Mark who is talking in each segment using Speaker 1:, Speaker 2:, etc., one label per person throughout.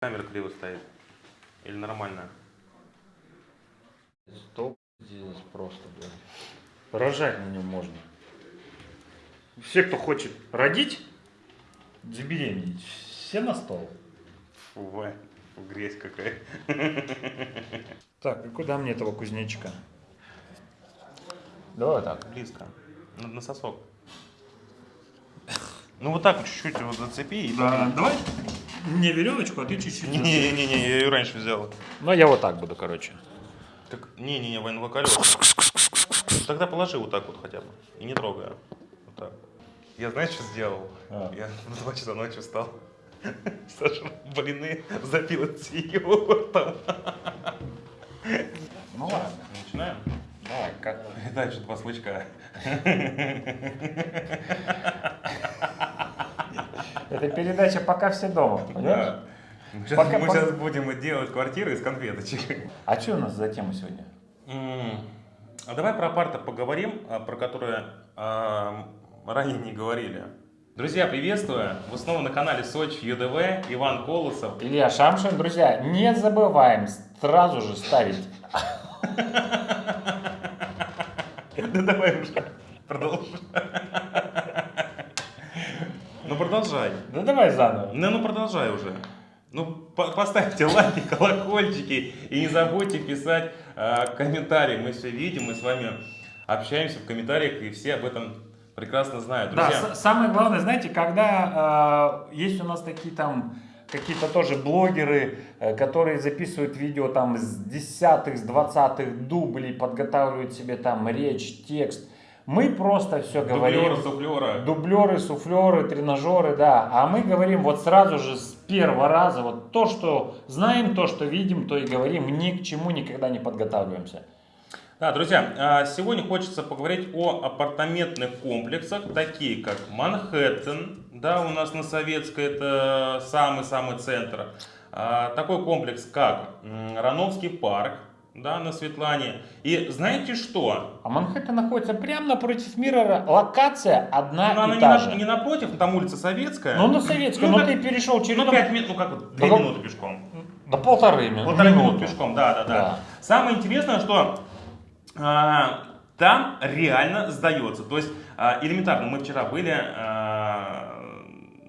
Speaker 1: Камера криво стоит. Или нормально?
Speaker 2: Стол здесь просто, блин. Рожать на нем можно. Все, кто хочет родить, забеременеть, все на стол.
Speaker 1: Фу, грязь какая.
Speaker 2: Так, и куда мне этого кузнечика? Давай так.
Speaker 1: Близко. На, на сосок. Ну вот так чуть-чуть вот зацепи и
Speaker 2: Да, давай мне веревочку, а ты чуть-чуть.
Speaker 1: Не-не-не, я ее раньше взял.
Speaker 2: Ну, я вот так буду, короче.
Speaker 1: Так, не-не-не, Вань, ну колес. Тогда положи вот так вот хотя бы. И не трогай. Вот так. Я знаешь, что сделал?
Speaker 2: А.
Speaker 1: Я в 2 часа ночи встал. Саша, блины запил с йогуртом.
Speaker 2: Ну ладно.
Speaker 1: Начинаем?
Speaker 2: Давай, как?
Speaker 1: Дальше два слычка.
Speaker 2: Это передача «Пока все дома», понимаешь?
Speaker 1: Мы сейчас,
Speaker 2: Пока-
Speaker 1: мы
Speaker 2: пока-
Speaker 1: сейчас будем делать квартиры из конфеточек.
Speaker 2: А что у нас за тема сегодня?
Speaker 1: А давай про апарта поговорим, а, про которые а, ранее не говорили. Друзья, приветствую! Вы снова на канале Сочи ЮДВ, Иван Колосов.
Speaker 2: Илья Шамшин, друзья, не забываем сразу же ставить.
Speaker 1: Да давай уже, продолжай. Ну продолжай.
Speaker 2: Да давай заново.
Speaker 1: Ну, ну продолжай уже. Ну, по- поставьте лайки, колокольчики и не забудьте писать а, комментарии. Мы все видим, мы с вами общаемся в комментариях, и все об этом прекрасно знают.
Speaker 2: Да,
Speaker 1: Друзья,
Speaker 2: с- самое главное, знаете, когда э, есть у нас такие там какие-то тоже блогеры, э, которые записывают видео там с десятых, с двадцатых дублей, подготавливают себе там речь, текст. Мы просто все говорим.
Speaker 1: дублера, суфлера.
Speaker 2: Дублеры, суфлеры, тренажеры, да. А мы говорим вот сразу же с первого раза, вот то, что знаем, то, что видим, то и говорим, ни к чему никогда не подготавливаемся.
Speaker 1: Да, друзья, а, сегодня хочется поговорить о апартаментных комплексах, такие как Манхэттен, да, у нас на Советской это самый-самый центр. А, Такой комплекс, как Рановский парк, да, на Светлане. И знаете что?
Speaker 2: А Манхэттен находится прямо напротив мира, локация одна
Speaker 1: Ну, она
Speaker 2: и
Speaker 1: не,
Speaker 2: та
Speaker 1: на-
Speaker 2: же.
Speaker 1: не напротив, там улица Советская.
Speaker 2: Ну, на Советской,
Speaker 1: Ну,
Speaker 2: но
Speaker 1: как-
Speaker 2: ты перешел через...
Speaker 1: Ну, 5 минут, ну как 2
Speaker 2: Ну,
Speaker 1: минуты пешком.
Speaker 2: До полторы минуты.
Speaker 1: Полторы минуты пешком, да, да, да,
Speaker 2: Да.
Speaker 1: Самое интересное, что а, там реально сдается. То есть а, элементарно, мы вчера были а,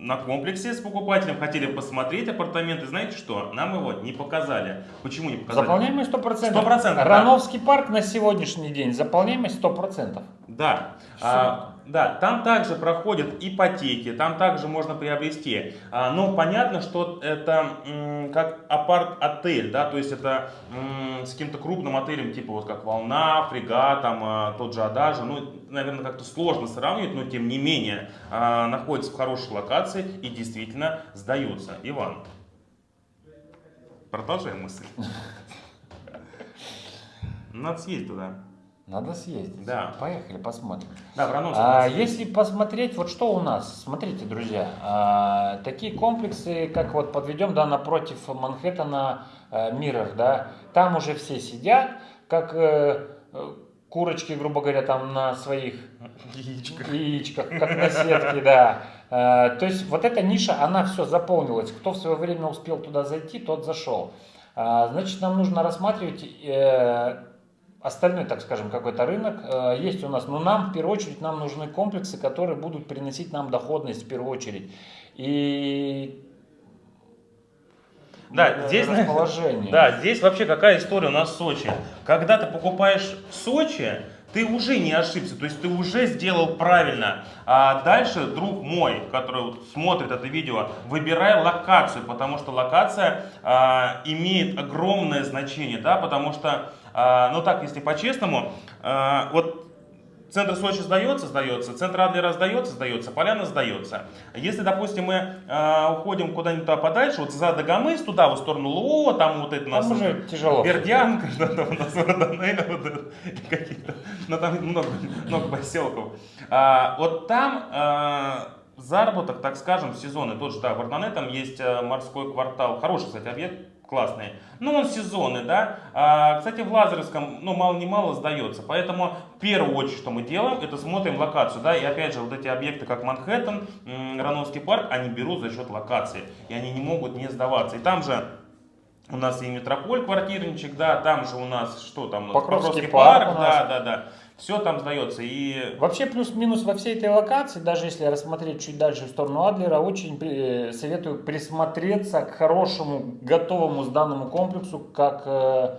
Speaker 1: на комплексе с покупателем, хотели посмотреть апартаменты. Знаете что? Нам его не показали. Почему не показали?
Speaker 2: Заполняемость 100%.
Speaker 1: 100%, да.
Speaker 2: Рановский парк на сегодняшний день, заполняемость 100%.
Speaker 1: Да. А, да, там также проходят ипотеки, там также можно приобрести. А, но понятно, что это м, как апарт-отель, да, то есть это м, с каким-то крупным отелем, типа вот как Волна, Фрегат, там а, тот же Адажа. Ну, наверное, как-то сложно сравнивать, но тем не менее а, находится в хорошей локации и действительно сдаются. Иван, продолжай мысль. Надо съездить туда.
Speaker 2: Надо съездить.
Speaker 1: Да.
Speaker 2: Поехали, посмотрим.
Speaker 1: Да, в
Speaker 2: А, если посмотреть, вот что у нас, смотрите, друзья, а, такие комплексы, как вот подведем, да, напротив Манхэттена, э, Миррор, да, там уже все сидят, как э, курочки, грубо говоря, там на своих
Speaker 1: Яичко.
Speaker 2: яичках, как на сетке, да. Э, То есть вот эта ниша, она все заполнилась. Кто в свое время успел туда зайти, тот зашел. А, Значит, нам нужно рассматривать э, остальной, так скажем, какой-то рынок. Э, Есть у нас, но нам в первую очередь нам нужны комплексы, которые будут приносить нам доходность в первую очередь. И
Speaker 1: Да,
Speaker 2: э,
Speaker 1: здесь,
Speaker 2: расположение.
Speaker 1: да, здесь вообще какая история у нас в Сочи. Когда ты покупаешь в Сочи, ты уже не ошибся, то есть ты уже сделал правильно. А дальше, друг мой, который вот смотрит это видео, выбирай локацию, потому что локация а, имеет огромное значение, да, потому что, а, ну так, если по-честному, а, вот Центр Сочи сдается, сдается, центр Адлера сдается, сдается, Поляна сдается. Если, допустим, мы э, уходим куда-нибудь подальше, вот за Дагомыс, туда, в сторону Лоо, там вот это у нас
Speaker 2: Там уже тяжело.
Speaker 1: Бердянка, что там у нас Родонея, вот какие-то, ну там много, много поселков. А, вот там а, заработок, так скажем, сезонный. Тот же, да, в Арнане там есть э, морской квартал. Хороший, кстати, объект, классный. Но он сезонный, да. А, кстати, в Лазаревском, ну, мало-не-мало сдается. Поэтому, в первую очередь, что мы делаем, это смотрим локацию, да. И опять же, вот эти объекты, как Манхэттен, Рановский парк, они берут за счет локации. И они не могут не сдаваться. И там же у нас и Метрополь квартирничек, да, там же у нас, что там,
Speaker 2: Покровский, Покровский парк, парк
Speaker 1: да, да, да. Все там сдается. И...
Speaker 2: Вообще плюс-минус во всей этой локации, даже если рассмотреть чуть дальше в сторону Адлера, очень при, советую присмотреться к хорошему, готовому сданному комплексу, как э,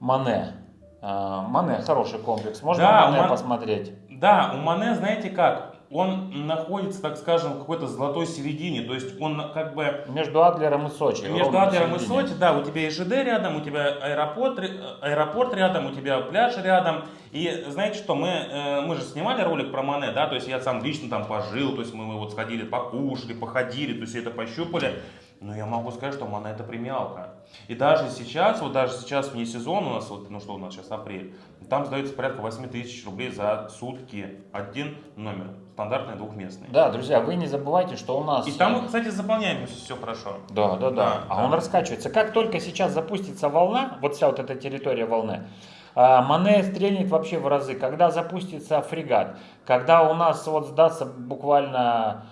Speaker 2: Мане. Э, Мане хороший комплекс. Можно да, Мане Ман... посмотреть?
Speaker 1: Да, у Мане, знаете как, он находится, так скажем, в какой-то золотой середине. То есть он как бы...
Speaker 2: Между Адлером и Сочи.
Speaker 1: Между Адлером и Сочи, да. У тебя и ЖД рядом, у тебя аэропорт, аэропорт рядом, у тебя пляж рядом. И знаете что, мы, э, мы же снимали ролик про Мане, да, то есть я сам лично там пожил, то есть мы, мы вот сходили, покушали, походили, то есть это пощупали. Но я могу сказать, что это премиалка. И даже сейчас, вот даже сейчас вне сезон у нас, вот, ну что у нас сейчас апрель, там сдается порядка 8 тысяч рублей за сутки один номер, стандартный двухместный.
Speaker 2: Да, друзья, вы не забывайте, что у нас...
Speaker 1: И там, кстати, заполняемость все хорошо.
Speaker 2: Да, да, да. да а да. он раскачивается. Как только сейчас запустится волна, вот вся вот эта территория волны, а, Мане стрельнет вообще в разы. Когда запустится фрегат, когда у нас вот сдастся буквально,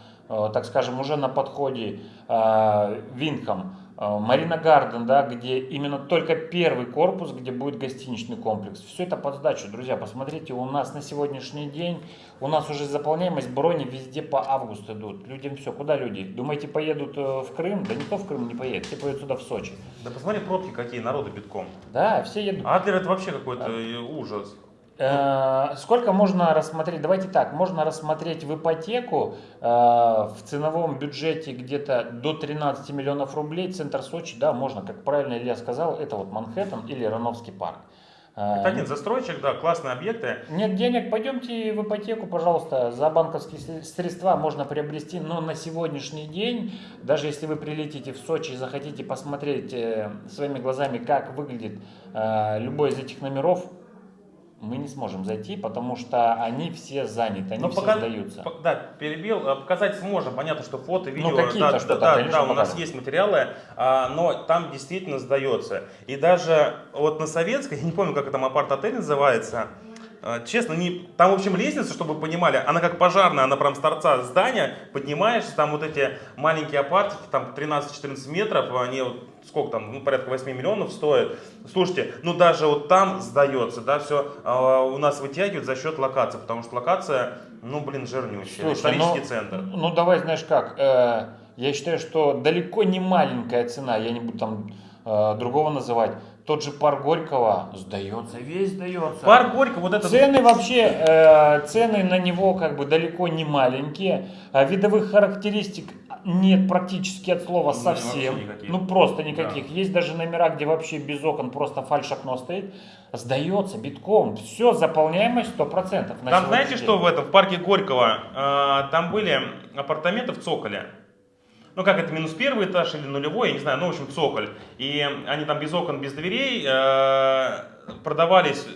Speaker 2: так скажем, уже на подходе э, Винком, Э, Марина Гарден, да, где именно только первый корпус, где будет гостиничный комплекс. Все это под сдачу, друзья. Посмотрите, у нас на сегодняшний день, у нас уже заполняемость брони везде по августу идут. Людям все, куда люди? Думаете, поедут э, в Крым? Да никто в Крым не поедет, все поедут сюда, в Сочи.
Speaker 1: Да посмотри пробки какие, народы битком.
Speaker 2: Да, все едут.
Speaker 1: Адлер это вообще какой-то а... ужас.
Speaker 2: Э, сколько можно рассмотреть? Давайте так, можно рассмотреть в ипотеку э, в ценовом бюджете где-то до 13 миллионов рублей. Центр Сочи, да, можно, как правильно Илья сказал, это вот Манхэттен или Рановский парк.
Speaker 1: Э, это один застройщик, да, классные объекты.
Speaker 2: Нет денег, пойдемте в ипотеку, пожалуйста, за банковские средства можно приобрести, но на сегодняшний день, даже если вы прилетите в Сочи и захотите посмотреть своими глазами, как выглядит любой из этих номеров, мы не сможем зайти, потому что они все заняты, они Но все пока, сдаются.
Speaker 1: По, да, перебил. Э, показать сможем. Понятно, что фото, ну, видео. Ну, какие-то да, что-то, да, да, у нас есть материалы, а, но там действительно сдается. И даже вот на Советской, я не помню, как там апарт-отель называется, а, честно, не, там, в общем, лестница, чтобы вы понимали, она как пожарная, она прям с торца здания, поднимаешься, там вот эти маленькие апартики, там 13-14 метров, они вот сколько там, ну, порядка 8 миллионов стоят. Слушайте, ну даже вот там сдается, да, все а, у нас вытягивают за счет локации, потому что локация, ну, блин, жирнющая, Слушай, исторический
Speaker 2: ну,
Speaker 1: центр.
Speaker 2: Ну, давай, знаешь как, э, я считаю, что далеко не маленькая цена, я не буду там э, другого называть, тот же парк Горького сдается, весь сдается.
Speaker 1: Парк Горького, вот это...
Speaker 2: Цены вообще, э, цены на него как бы далеко не маленькие. А видовых характеристик нет практически от слова ну, совсем. Ну просто никаких. Да. Есть даже номера, где вообще без окон просто фальш окно стоит. Сдается битком. Все, заполняемость 100%.
Speaker 1: Там знаете, день. что в этом, в парке Горького, э, там были апартаменты в Цоколе ну как это, минус первый этаж или нулевой, я не знаю, ну в общем цоколь. И они там без окон, без дверей э, продавались,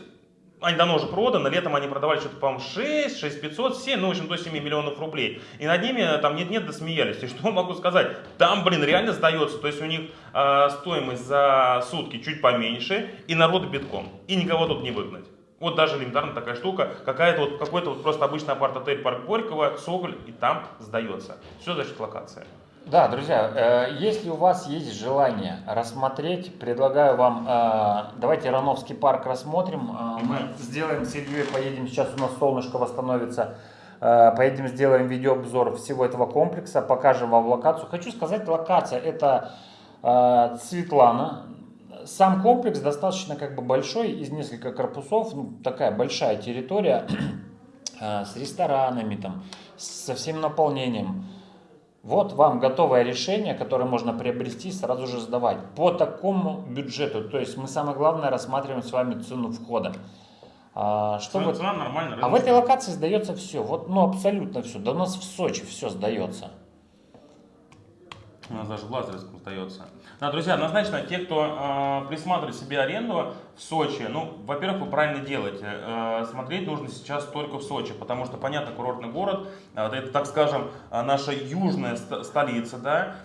Speaker 1: они давно уже проданы, летом они продавали что-то, по-моему, 6, 6 500, 7, ну в общем до 7 миллионов рублей. И над ними там нет-нет, досмеялись. И что могу сказать? Там, блин, реально сдается, то есть у них э, стоимость за сутки чуть поменьше, и народ битком, и никого тут не выгнать. Вот даже элементарно такая штука, какая-то вот, какой-то вот просто обычный апарт-отель Парк Горького, Соколь, и там сдается. Все за счет локации.
Speaker 2: Да, друзья, э, если у вас есть желание рассмотреть, предлагаю вам, э, давайте Рановский парк рассмотрим. Э, мы сделаем с Ильей, поедем, сейчас у нас солнышко восстановится, поедем сделаем видеообзор всего этого комплекса, покажем вам локацию. Хочу сказать, локация это Светлана. Сам комплекс достаточно как бы большой, из нескольких корпусов, ну, такая большая территория с ресторанами, там, со всем наполнением. Вот вам готовое решение, которое можно приобрести, сразу же сдавать. По такому бюджету, то есть мы самое главное рассматриваем с вами цену входа.
Speaker 1: А, что цена, вот, цена нормально.
Speaker 2: А в этой локации сдается все, вот, ну абсолютно все. Да у нас в Сочи все сдается.
Speaker 1: У нас даже в Лазаревском остается. Да, друзья, однозначно, те, кто э, присматривает себе аренду в Сочи, ну, во-первых, вы правильно делаете. Э, смотреть нужно сейчас только в Сочи, потому что, понятно, курортный город, э, это, так скажем, э, наша южная ст- столица, да,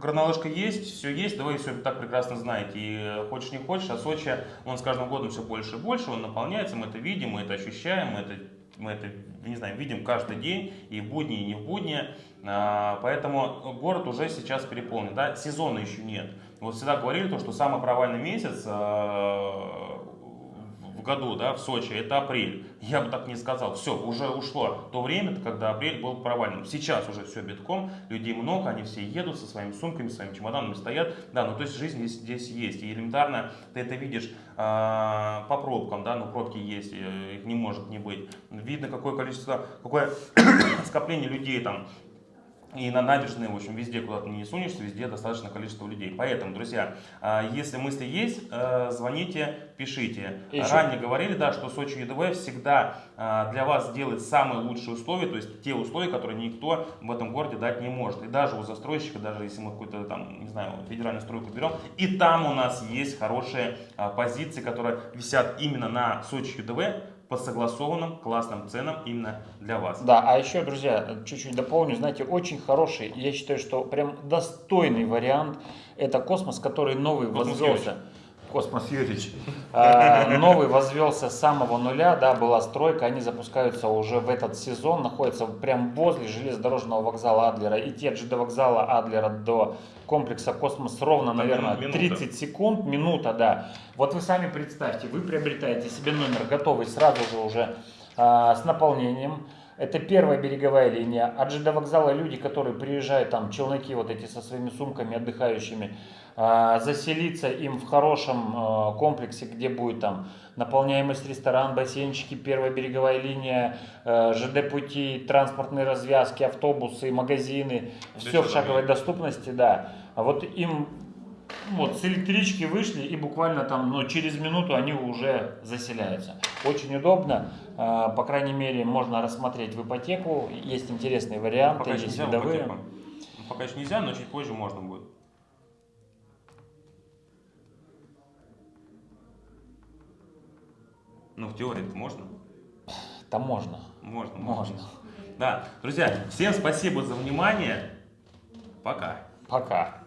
Speaker 1: горнолыжка есть, все есть, да вы все так прекрасно знаете. И хочешь не хочешь, а Сочи, он с каждым годом все больше и больше, он наполняется, мы это видим, мы это ощущаем, мы это мы это, не знаю, видим каждый день, и в будни, и не в будни. Поэтому город уже сейчас переполнен. Да? Сезона еще нет. Вот всегда говорили то, что самый провальный месяц а, в году, да, в Сочи, это апрель. Я бы так не сказал. Все, уже ушло то время, когда апрель был провальным. Сейчас уже все битком, людей много, они все едут со своими сумками, своими чемоданами стоят. Да, ну то есть жизнь здесь, здесь есть. И элементарно ты это видишь а, по пробкам, да, ну пробки есть, э, их не может не быть. Видно, какое количество, какое скопление людей там и на набережной, в общем, везде, куда ты не сунешься, везде достаточно количество людей. Поэтому, друзья, а, если мысли есть, э, звоните, пишите.
Speaker 2: И еще-
Speaker 1: Ранее говорили, да, что Сочи ЮДВ всегда а, для вас делает самые лучшие условия, то есть те условия, которые никто в этом городе дать не может. И даже у застройщика, даже если мы какую-то там, не знаю, федеральную стройку берем, и там у нас есть хорошие а, позиции, которые висят именно на Сочи ЮДВ по согласованным классным ценам именно для вас.
Speaker 2: Да, а еще, друзья, чуть-чуть дополню, знаете, очень хороший, я считаю, что прям достойный вариант, это космос, который новый
Speaker 1: Космос
Speaker 2: возвелся. Космос Юрьевич. А, Новый возвелся с самого нуля, да, была стройка, они запускаются уже в этот сезон, находятся прям возле железнодорожного вокзала Адлера, идти от ЖД вокзала Адлера до комплекса Космос ровно, наверное,
Speaker 1: минута.
Speaker 2: 30 секунд, минута, да. Вот вы сами представьте, вы приобретаете себе номер готовый сразу же уже а, с наполнением. Это первая береговая линия. От ЖД вокзала люди, которые приезжают, там челноки вот эти со своими сумками отдыхающими, а, заселиться им в хорошем а, комплексе, где будет там наполняемость ресторан, бассейнчики, первая береговая линия, ЖД пути, транспортные развязки, автобусы, магазины, все в шаговой доступности, да. А вот им вот с электрички вышли и буквально там, ну, через минуту они уже заселяются. Очень удобно, а, по крайней мере, можно рассмотреть в ипотеку, есть интересные варианты,
Speaker 1: Пока еще
Speaker 2: есть
Speaker 1: нельзя
Speaker 2: видовые.
Speaker 1: ипотеку. Ну, Пока еще нельзя, но чуть позже можно будет. Ну, в теории можно.
Speaker 2: Там можно,
Speaker 1: Можно,
Speaker 2: можно.
Speaker 1: Да, друзья, всем спасибо за внимание. Пока.
Speaker 2: Пока.